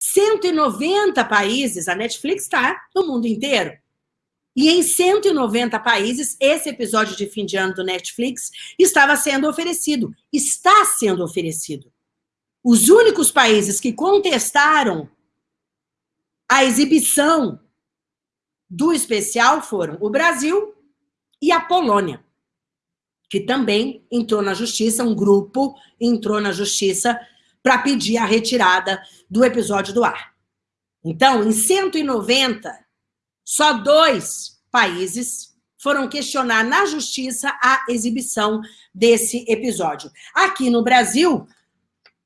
190 países, a Netflix está no mundo inteiro. E em 190 países, esse episódio de fim de ano do Netflix estava sendo oferecido, está sendo oferecido. Os únicos países que contestaram a exibição do especial foram o Brasil e a Polônia, que também entrou na justiça, um grupo entrou na justiça para pedir a retirada do episódio do ar. Então, em 190, só dois países foram questionar na justiça a exibição desse episódio. Aqui no Brasil,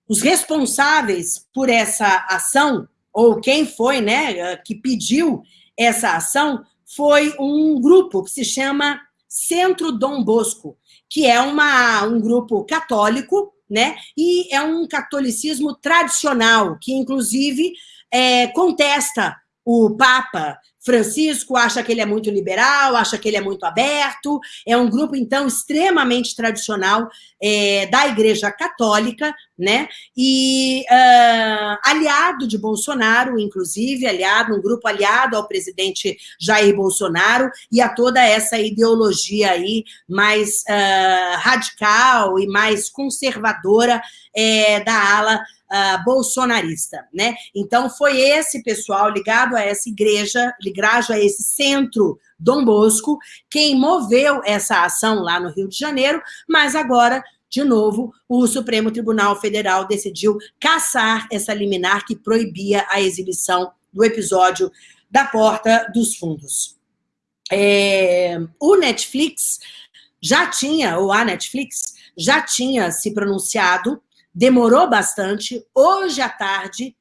os responsáveis por essa ação, ou quem foi, né, que pediu essa ação, foi um grupo que se chama Centro Dom Bosco, que é uma, um grupo católico, né? E é um catolicismo tradicional, que inclusive é, contesta o Papa Francisco acha que ele é muito liberal, acha que ele é muito aberto, é um grupo, então, extremamente tradicional é, da Igreja Católica, né? E uh, aliado de Bolsonaro, inclusive, aliado, um grupo aliado ao presidente Jair Bolsonaro e a toda essa ideologia aí mais uh, radical e mais conservadora é, da ala uh, bolsonarista, né? Então, foi esse pessoal ligado a essa igreja, ligado a esse centro Dom Bosco, quem moveu essa ação lá no Rio de Janeiro, mas agora de novo, o Supremo Tribunal Federal decidiu caçar essa liminar que proibia a exibição do episódio da Porta dos Fundos. É, o Netflix já tinha, ou a Netflix, já tinha se pronunciado demorou bastante, hoje à tarde,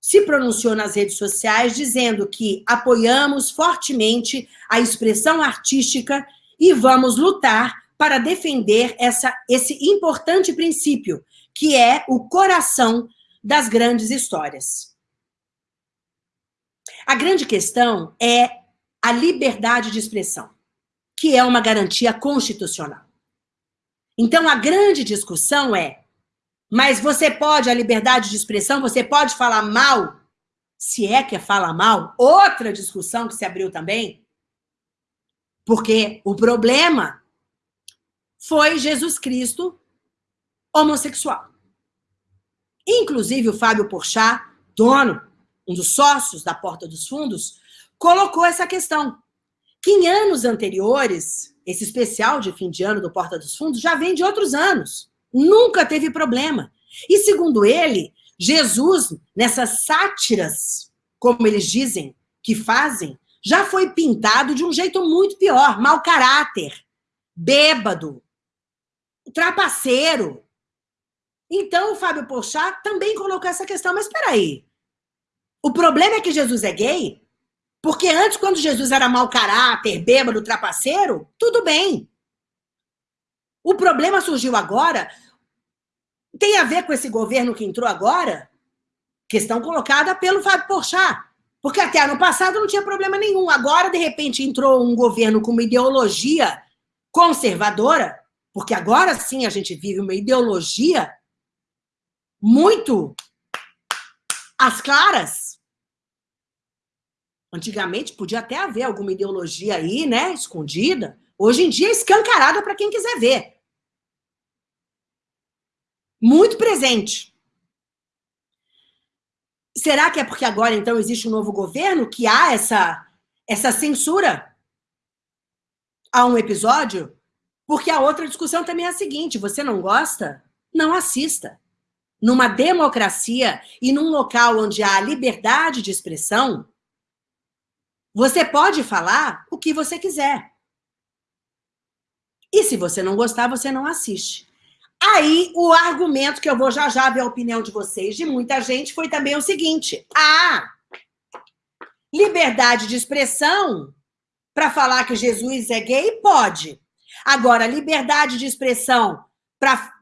se pronunciou nas redes sociais dizendo que apoiamos fortemente a expressão artística e vamos lutar para defender essa, esse importante princípio, que é o coração das grandes histórias. A grande questão é a liberdade de expressão, que é uma garantia constitucional. Então, a grande discussão é mas você pode, a liberdade de expressão, você pode falar mal, se é que é falar mal, outra discussão que se abriu também, porque o problema foi Jesus Cristo homossexual. Inclusive o Fábio Porchat, dono, um dos sócios da Porta dos Fundos, colocou essa questão. Que em anos anteriores, esse especial de fim de ano do Porta dos Fundos já vem de outros anos. Nunca teve problema. E segundo ele, Jesus, nessas sátiras, como eles dizem, que fazem, já foi pintado de um jeito muito pior, mau caráter, bêbado, trapaceiro. Então, o Fábio Porchat também colocou essa questão, mas espera aí. O problema é que Jesus é gay? Porque antes, quando Jesus era mau caráter, bêbado, trapaceiro, tudo bem. O problema surgiu agora tem a ver com esse governo que entrou agora? Questão colocada pelo Fábio Porchat. Porque até ano passado não tinha problema nenhum. Agora, de repente, entrou um governo com uma ideologia conservadora, porque agora sim a gente vive uma ideologia muito às claras. Antigamente podia até haver alguma ideologia aí, né, escondida. Hoje em dia é escancarada para quem quiser ver muito presente. Será que é porque agora, então, existe um novo governo que há essa, essa censura a um episódio? Porque a outra discussão também é a seguinte, você não gosta? Não assista. Numa democracia e num local onde há liberdade de expressão, você pode falar o que você quiser. E se você não gostar, você não assiste. Aí, o argumento que eu vou já já ver a opinião de vocês, de muita gente, foi também o seguinte. Ah, liberdade de expressão para falar que Jesus é gay, pode. Agora, liberdade de expressão para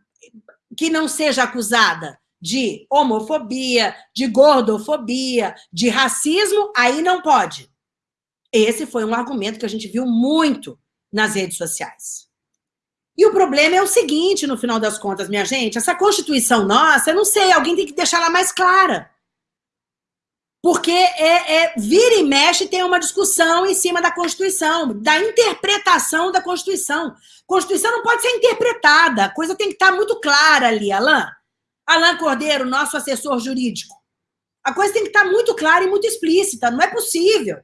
que não seja acusada de homofobia, de gordofobia, de racismo, aí não pode. Esse foi um argumento que a gente viu muito nas redes sociais. E o problema é o seguinte, no final das contas, minha gente, essa Constituição nossa, eu não sei, alguém tem que deixar ela mais clara. Porque é, é, vira e mexe tem uma discussão em cima da Constituição, da interpretação da Constituição. Constituição não pode ser interpretada, a coisa tem que estar muito clara ali, Alain. Alain Cordeiro, nosso assessor jurídico. A coisa tem que estar muito clara e muito explícita, não é possível.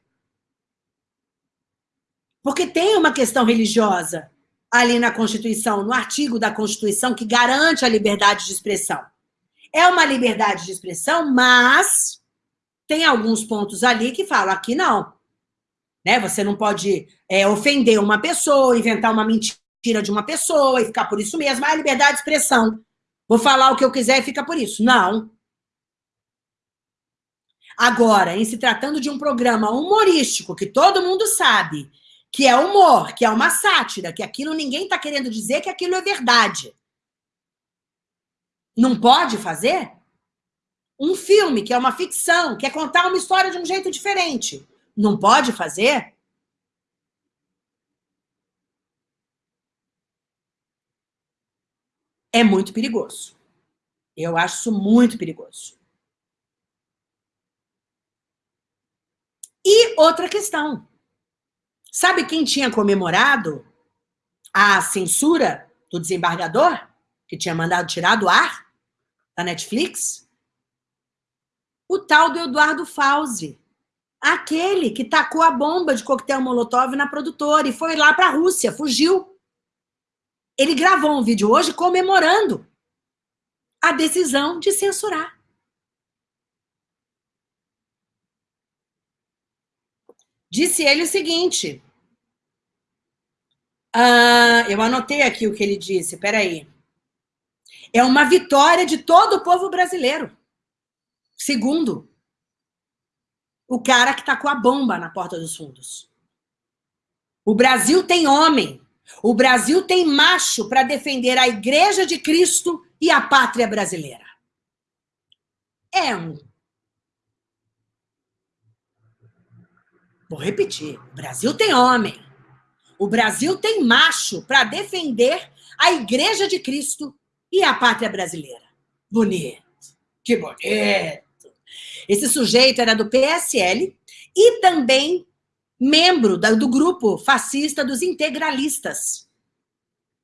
Porque tem uma questão religiosa ali na Constituição, no artigo da Constituição que garante a liberdade de expressão. É uma liberdade de expressão, mas tem alguns pontos ali que falam, aqui não. Né? Você não pode é, ofender uma pessoa, inventar uma mentira de uma pessoa e ficar por isso mesmo. Ah, liberdade de expressão. Vou falar o que eu quiser e fica por isso. Não. Agora, em se tratando de um programa humorístico, que todo mundo sabe que é humor, que é uma sátira, que aquilo ninguém está querendo dizer que aquilo é verdade. Não pode fazer? um filme, que é uma ficção, quer contar uma história de um jeito diferente, não pode fazer? É muito perigoso. Eu acho isso muito perigoso. E outra questão. Sabe quem tinha comemorado a censura do desembargador? Que tinha mandado tirar do ar da Netflix? o tal do Eduardo Fauzi, aquele que tacou a bomba de coquetel Molotov na produtora e foi lá para a Rússia, fugiu. Ele gravou um vídeo hoje comemorando a decisão de censurar. Disse ele o seguinte, uh, eu anotei aqui o que ele disse, peraí. É uma vitória de todo o povo brasileiro. Segundo, o cara que está com a bomba na porta dos fundos. O Brasil tem homem. O Brasil tem macho para defender a Igreja de Cristo e a pátria brasileira. É um. Vou repetir. O Brasil tem homem. O Brasil tem macho para defender a Igreja de Cristo e a pátria brasileira. Bonito. Que bonito. Esse sujeito era do PSL e também membro do grupo fascista dos integralistas.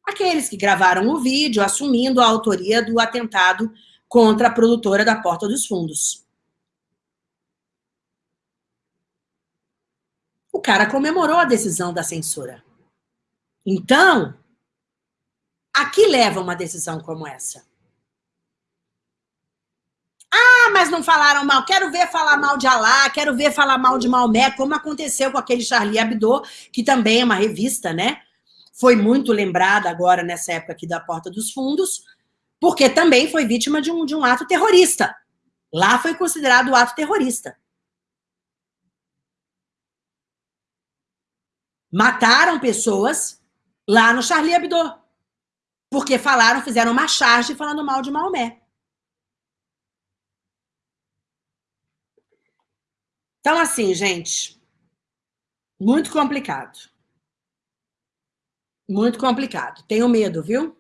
Aqueles que gravaram o vídeo assumindo a autoria do atentado contra a produtora da Porta dos Fundos. O cara comemorou a decisão da censura. Então, a que leva uma decisão como essa? Ah, mas não falaram mal. Quero ver falar mal de Alá, quero ver falar mal de Maomé, como aconteceu com aquele Charlie Hebdo, que também é uma revista, né? Foi muito lembrada agora nessa época aqui da Porta dos Fundos, porque também foi vítima de um, de um ato terrorista. Lá foi considerado ato terrorista. Mataram pessoas lá no Charlie Hebdo. Porque falaram, fizeram uma charge falando mal de Maomé. Então, assim, gente, muito complicado. Muito complicado. Tenho medo, viu?